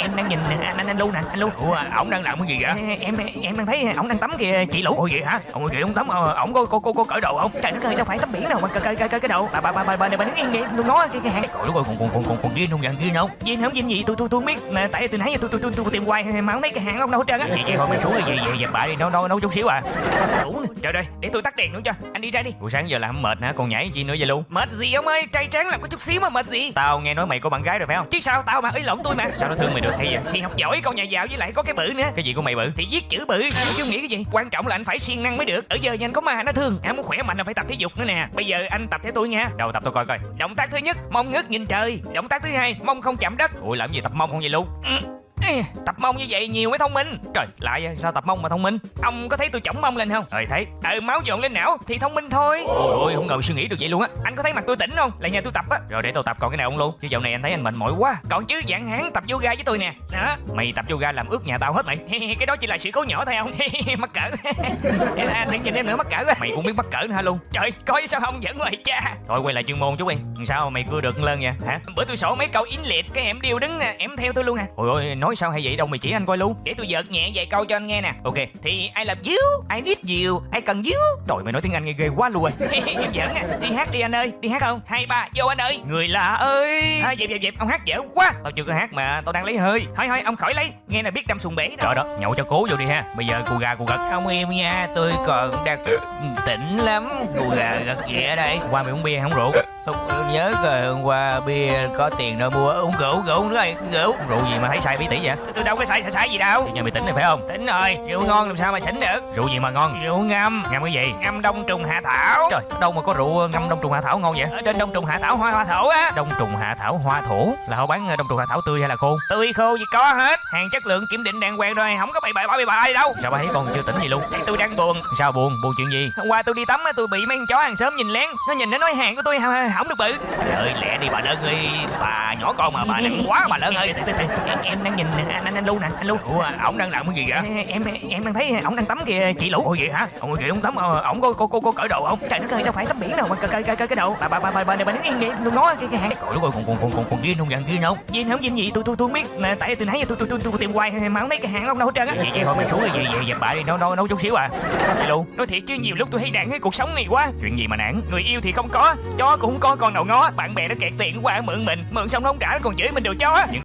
em đang nhìn anh anh, anh lu nè anh lu. Ủa ổng đang làm cái gì vậy? Em em đang thấy ổng đang tắm kìa chị lũ. Ủa vậy hả? Ông kìa ông tắm ờ, ổng có có có, có cởi đồ không? Trời đất ơi đâu phải tắm biển đâu mà cởi cởi cởi cái đầu bà bà bà bà bà này bà đứng yên vậy tôi ngó cái cái hàng trời đất ơi còn còn còn còn còn ghiên không dàn ghiên không Vin không Vin gì? Tôi tôi tôi không biết. Mà tại từ nãy giờ tôi tôi tôi, tìm hoài mà không thấy cái hàng ông đâu hết trơn á. Vậy chứ thôi mày xuống cái gì vậy dẹp bả đi nấu nấu nấu chút xíu à. Đủ trời ơi để tôi tắt đèn nữa cho anh đi ra đi. Buổi sáng giờ làm mệt hả? Còn nhảy chi nữa vậy luôn mệt gì ông ơi trai tráng làm có chút xíu mà mệt gì. Tao nghe nói mày có bạn gái rồi phải không? Chứ sao tao mà ý lộn tôi mà. Sao nó thương mày được hay vậy thì học giỏi con nhà giàu với lại có cái bự nữa. Cái gì của mày bự? Thì viết chữ bự chứ nghĩ cái gì? Quan trọng là anh phải siêng năng mới được. Ở giờ nhà anh có ma nó thương. Anh muốn khỏe mạnh là phải tập thể dục nữa nè. Bây giờ anh tập theo tôi nha. Đầu tập tôi coi coi. Động tác thứ nhất mông ngước nhìn trời. Động tác thứ hai mông không chạm đất. Ủa làm gì tập mông không vậy luôn Ừ. Tập mông như vậy nhiều mới thông minh. Trời lại sao tập mông mà thông minh? Ông có thấy tôi chổng mông lên không? Ờ thấy. Ừ máu dồn lên não thì thông minh thôi. Ôi ôi không ngờ suy nghĩ được vậy luôn á. Anh có thấy mặt tôi tỉnh không? Là nhà tôi tập á. Rồi để tao tập còn cái nào không luôn. Chứ dạo này anh thấy anh mệt mỏi quá. Còn chứ dạng hán tập yoga với tôi nè. Đó. Mày tập yoga làm ướt nhà tao hết mày. Cái đó chỉ là sự cố nhỏ thôi không mắc cỡ. Anh đừng nhìn em nữa mắc cỡ. Mày cũng biết mắc cỡ nữa hả luôn? Trời coi sao không dẫn ngoài cha. Thôi quay lại chuyên môn chút đi. Sao mà mày cưa được lên vậy? Hả? Bữa tôi sổ mấy câu in liệt cái em điêu đứng em theo tôi luôn nè ôi ôi nói sao hay vậy? Đâu mày chỉ anh coi luôn. Để tôi giật nhẹ vài câu cho anh nghe nè. Ok thì ai love you ai need you ai cần you. Trời mày nói tiếng anh nghe ghê quá luôn rồi. Em giỡn á đi hát đi anh ơi. Đi hát không? Hai ba vô anh ơi. Người lạ ơi. À, dẹp dẹp dẹp. Ông hát dở quá. Tao chưa có hát mà tao đang lấy hơi. Thôi thôi ông khỏi lấy. Nghe là biết đâm xuồng bể đó. Trời đó nhậu cho cố vô đi ha. Bây giờ cu gà cu gật. Ông em nha tôi còn đang tỉnh lắm. Cu gà gật ghẹ đây. Qua mày uống bia không rượu? Không nhớ rồi hôm qua bia có tiền đâu mua uống rượu rượu nữa rồi rượu. Rượu gì mà thấy sai bí tỉ vậy tôi đâu có sai sai sai gì đâu. Thì nhà mày tỉnh này phải không? Tỉnh rồi. Rượu ngon làm sao mà xỉn được? Rượu gì mà ngon? Rượu ngâm. Ngâm cái gì? Ngâm đông trùng hạ thảo. Trời đâu mà có rượu ngâm đông trùng hạ thảo ngon vậy? Ở trên đông trùng hạ thảo hoa hoa thổ á. Đông trùng hạ thảo hoa thổ? Là họ bán đông trùng hạ thảo tươi hay là khô? Tươi khô gì có hết. Hàng chất lượng kiểm định đàng hoàng rồi không có bậy bạ bậy bạ gì đâu. Sao bà thấy con chưa tỉnh gì luôn? Tại tôi đang buồn. Sao buồn? Buồn chuyện gì? Hôm qua tôi đi tắm á tôi bị mấy con chó hàng xóm nhìn lén. Nó nhìn nó nói hàng của tôi hỏng được bự. Trời ơi lẹ đi bà lớn ơi. Bà nhỏ con mà bà nặng quá bà lớn ơi. Em đang nhìn anh anh anh lu nè anh lu ủa ổng đang làm cái gì vậy? Em em đang thấy ổng đang tắm kìa chị lũ. Ủa vậy hả? Ông kìa ông tắm ờ, ổng có có có, có cởi đồ không? Trời đất ơi đâu phải tắm biển đâu mà cởi cởi cởi cái đầu. Bà bà bà bà bà này bà đứng yên vậy tôi ngó cái cái hàng. Trời đất ơi còn còn còn còn còn ghiên không dàn ghiên không? Vin không Vin gì? Tôi tôi tôi không biết. Tại từ nãy giờ tôi tôi tôi, tôi tìm hoài mà không thấy cái hàng ông đâu hết trơn á. Vậy chứ thôi mày xuống cái gì vậy dẹp bả đi nấu nấu nấu chút xíu à. Đi luôn nói thiệt chứ nhiều lúc tôi hay nản cái cuộc sống này quá. Chuyện gì mà nản? Người yêu thì không có chó cũng không có con nào ngó. Bạn bè nó kẹt tiền qua mượn mình. Mượn xong nó không trả nó còn chửi mình đồ chó